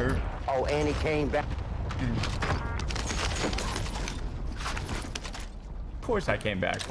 Oh, and he came back. Of course I came back for